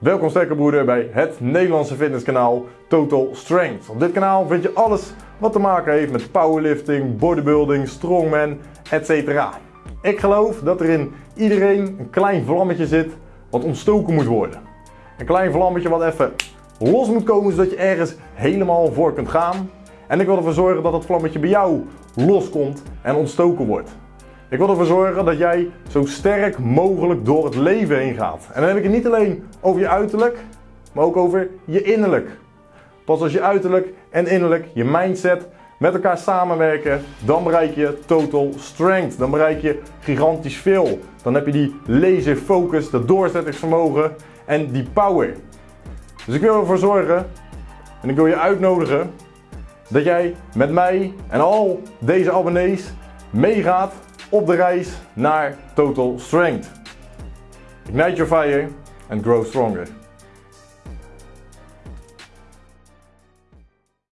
Welkom sterke broeder bij het Nederlandse fitnesskanaal Total Strength. Op dit kanaal vind je alles wat te maken heeft met powerlifting, bodybuilding, strongman, etc. Ik geloof dat er in iedereen een klein vlammetje zit wat ontstoken moet worden. Een klein vlammetje wat even los moet komen zodat je ergens helemaal voor kunt gaan. En ik wil ervoor zorgen dat dat vlammetje bij jou loskomt en ontstoken wordt. Ik wil ervoor zorgen dat jij zo sterk mogelijk door het leven heen gaat. En dan heb ik het niet alleen over je uiterlijk, maar ook over je innerlijk. Pas als je uiterlijk en innerlijk, je mindset met elkaar samenwerken, dan bereik je total strength. Dan bereik je gigantisch veel. Dan heb je die laser focus, dat doorzettingsvermogen en die power. Dus ik wil ervoor zorgen en ik wil je uitnodigen dat jij met mij en al deze abonnees meegaat op de reis naar Total Strength. Ignite your fire and grow stronger.